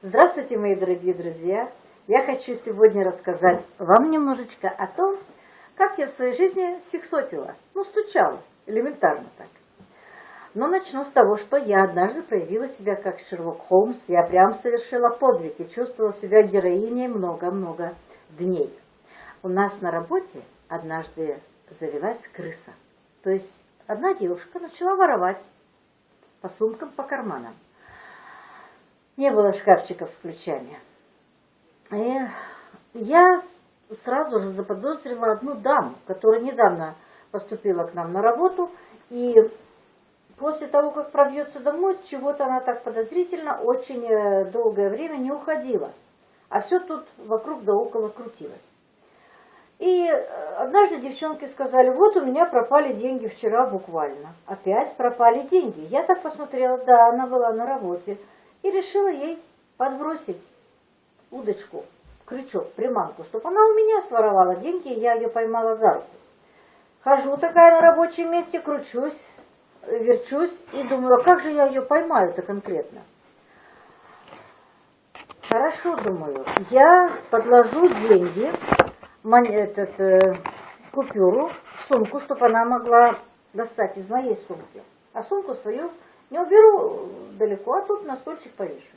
Здравствуйте, мои дорогие друзья! Я хочу сегодня рассказать вам немножечко о том, как я в своей жизни сексотила, ну, стучала, элементарно так. Но начну с того, что я однажды проявила себя как Шерлок Холмс, я прям совершила подвиг и чувствовала себя героиней много-много дней. У нас на работе однажды завелась крыса. То есть одна девушка начала воровать по сумкам, по карманам. Не было шкафчиков с ключами. И я сразу же заподозрила одну даму, которая недавно поступила к нам на работу, и после того, как пробьется домой, чего-то она так подозрительно очень э, долгое время не уходила. А все тут вокруг да около крутилось. И э, однажды девчонки сказали, вот у меня пропали деньги вчера буквально. Опять пропали деньги. Я так посмотрела, да, она была на работе и решила ей подбросить удочку, крючок, приманку, чтобы она у меня своровала деньги, и я ее поймала за руку. Хожу такая на рабочем месте, кручусь, верчусь и думаю, а как же я ее поймаю-то конкретно? Хорошо, думаю, я подложу деньги, этот, э, купюру в сумку, чтобы она могла достать из моей сумки. А сумку свою не уберу далеко, а тут на стульчик повешу.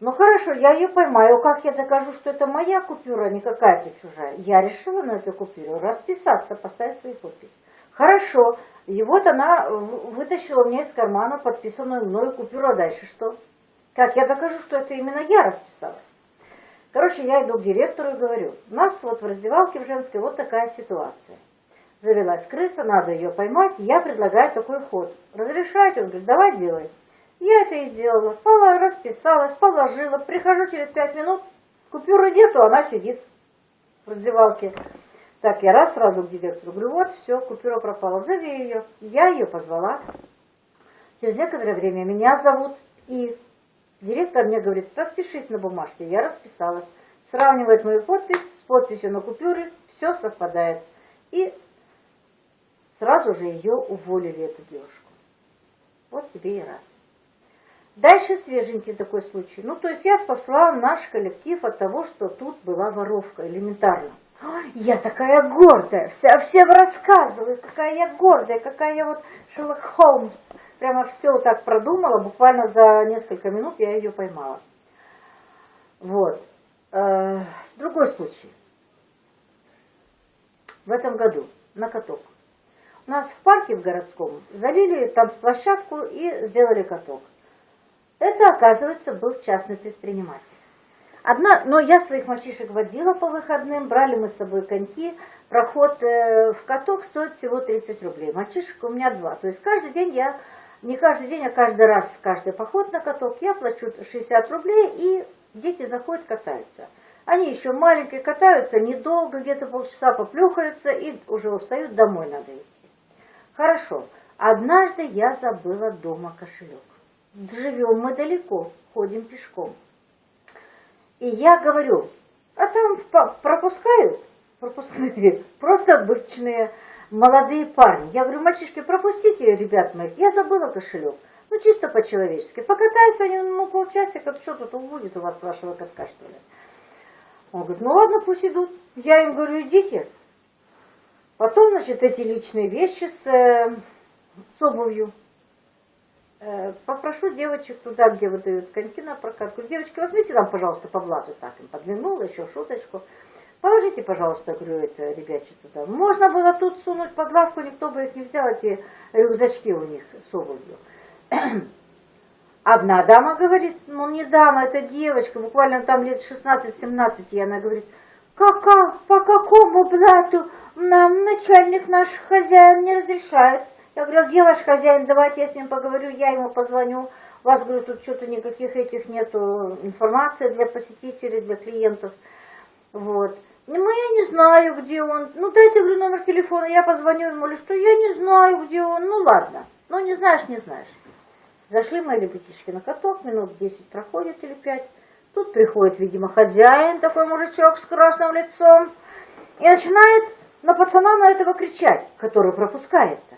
Ну хорошо, я ее поймаю. Как я докажу, что это моя купюра, а не какая-то чужая? Я решила на эту купюру расписаться, поставить свою подпись. Хорошо. И вот она вытащила мне из кармана подписанную мною купюру. А дальше что? Как я докажу, что это именно я расписалась? Короче, я иду к директору и говорю, у нас вот в раздевалке в женской вот такая ситуация завелась крыса, надо ее поймать, я предлагаю такой ход. Разрешаете? Он говорит, давай делай. Я это и сделала. Пола расписалась, положила. Прихожу через пять минут, купюры нету, она сидит в раздевалке. Так, я раз сразу к директору говорю, вот, все, купюра пропала, зови ее. Я ее позвала. Через некоторое время меня зовут, и директор мне говорит, распишись на бумажке. Я расписалась. Сравнивает мою подпись с подписью на купюре, все совпадает. И Сразу же ее уволили, эту девушку. Вот тебе и раз. Дальше свеженький такой случай. Ну, то есть я спасла наш коллектив от того, что тут была воровка, элементарно. Я такая гордая, вся, всем рассказываю, какая я гордая, какая я вот Шерлок Холмс. Прямо все так продумала, буквально за несколько минут я ее поймала. Вот. Э, другой случай. В этом году на каток. Нас в парке в городском залили танцплощадку и сделали каток. Это, оказывается, был частный предприниматель. Одна, но я своих мальчишек водила по выходным, брали мы с собой коньки. Проход э, в каток стоит всего 30 рублей. Мальчишек у меня два. То есть каждый день я, не каждый день, а каждый раз, каждый поход на каток я плачу 60 рублей, и дети заходят, катаются. Они еще маленькие катаются, недолго, где-то полчаса поплюхаются и уже устают, домой надо идти. Хорошо. Однажды я забыла дома кошелек. Живем мы далеко, ходим пешком. И я говорю, а там пропускают, пропускные, просто обычные молодые парни. Я говорю, мальчишки, пропустите, ребят моих, я забыла кошелек. Ну, чисто по-человечески. Покатаются они, ну, полчасика, что тут будет у вас вашего катка, что ли? Он говорит, ну ладно, пусть идут. Я им говорю, идите, Потом, значит, эти личные вещи с, э, с обувью. Э, попрошу девочек туда, где выдают коньки на прокатку. Девочки, возьмите нам, пожалуйста, по блату. Так, им подмигнула, еще шуточку. Положите, пожалуйста, говорю, это ребячки туда. Можно было тут сунуть под лавку, никто бы их не взял, эти рюкзачки у них с обувью. Одна дама говорит, ну не дама, это девочка, буквально там лет 16-17, и она говорит, Кака, по какому блату нам начальник наш хозяин не разрешает? Я говорю, «А где ваш хозяин, давайте я с ним поговорю, я ему позвоню. У вас, говорю, тут что-то никаких этих нету информации для посетителей, для клиентов. Вот. Ну, я не знаю, где он. Ну, дайте, говорю, номер телефона, я позвоню ему, или что, я не знаю, где он. Ну, ладно. Ну, не знаешь, не знаешь. Зашли мои ребятишки на каток, минут 10 проходит или 5. Тут приходит, видимо, хозяин, такой мужичок с красным лицом, и начинает на пацана на этого кричать, который пропускает-то.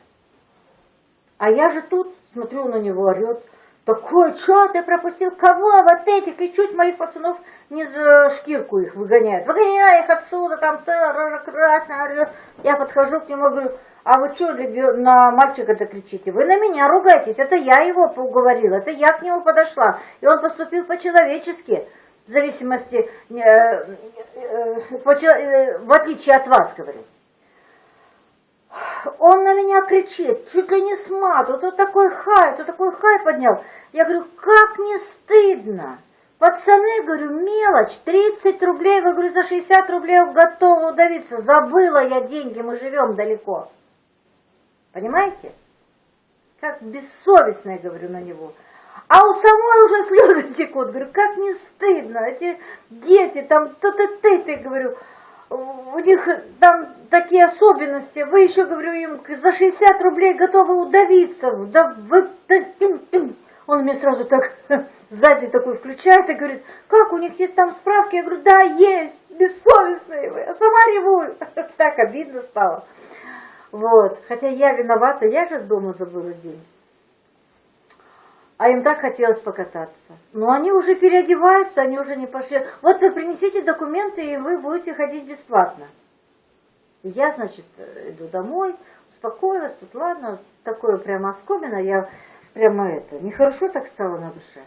А я же тут смотрю на него, орет, Такой, что ты пропустил? Кого? Вот этих. И чуть моих пацанов не за шкирку их выгоняют. Выгоняй их отсюда, там, та, рожа красная. Я подхожу к нему, говорю, а вы что на мальчика-то кричите? Вы на меня ругаетесь. Это я его уговорила, это я к нему подошла. И он поступил по-человечески. В зависимости, э, э, э, в отличие от вас, говорю. Он на меня кричит, чуть ли не с мату, тут такой хай, тут такой хай поднял. Я говорю, как не стыдно. Пацаны, говорю, мелочь, 30 рублей, вы, говорю, за 60 рублей готова удавиться. Забыла я деньги, мы живем далеко. Понимаете? Как бессовестно, я говорю, на него. А у самой уже слезы текут. Говорю, как не стыдно. Эти дети, там, то-то ты, ты, говорю, у них там такие особенности. Вы еще, говорю, им за 60 рублей готовы удавиться. Да вы... Он мне сразу так сзади такой включает и говорит, как у них есть там справки? Я говорю, да, есть, бессовестные вы. А сама реву. Так обидно стало. Вот. Хотя я виновата, я же дома забыла день. А им так хотелось покататься. Но они уже переодеваются, они уже не пошли. Вот вы принесите документы, и вы будете ходить бесплатно. Я, значит, иду домой, успокоилась, тут ладно, такое прямо оскомина, я прямо это, нехорошо так стало на душе.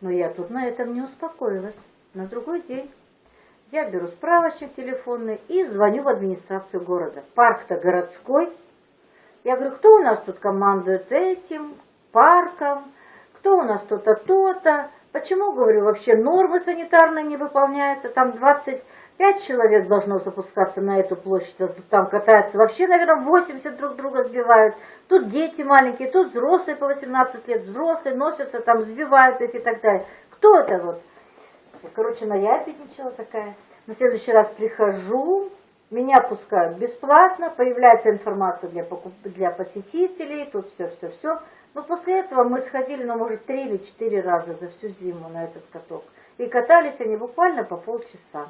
Но я тут на этом не успокоилась. На другой день я беру справочник телефонный и звоню в администрацию города. Парк-то городской. Я говорю, кто у нас тут командует этим парком, кто у нас то-то, то-то. Почему, говорю, вообще нормы санитарные не выполняются? Там 25 человек должно запускаться на эту площадь, а там катаются. Вообще, наверное, 80 друг друга сбивают. Тут дети маленькие, тут взрослые по 18 лет, взрослые носятся, там сбивают их и так далее. Кто это вот? Короче, наябедничала такая. На следующий раз прихожу, меня пускают бесплатно, появляется информация для, покуп... для посетителей, тут все-все-все. Но после этого мы сходили, ну, может, три или четыре раза за всю зиму на этот каток. И катались они буквально по полчаса.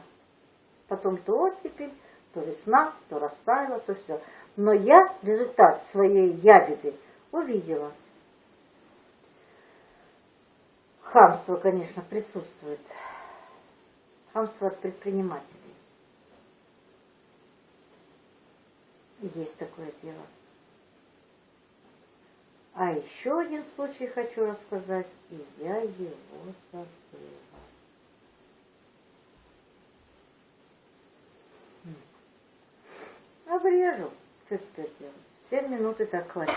Потом то оттепель, то весна, то растаяло, то все. Но я результат своей ябеды увидела. Хамство, конечно, присутствует. Хамство от предпринимателей. Есть такое дело. А еще один случай хочу рассказать, и я его забыла. Обрежу. Что теперь делать? Семь минут и так хватит.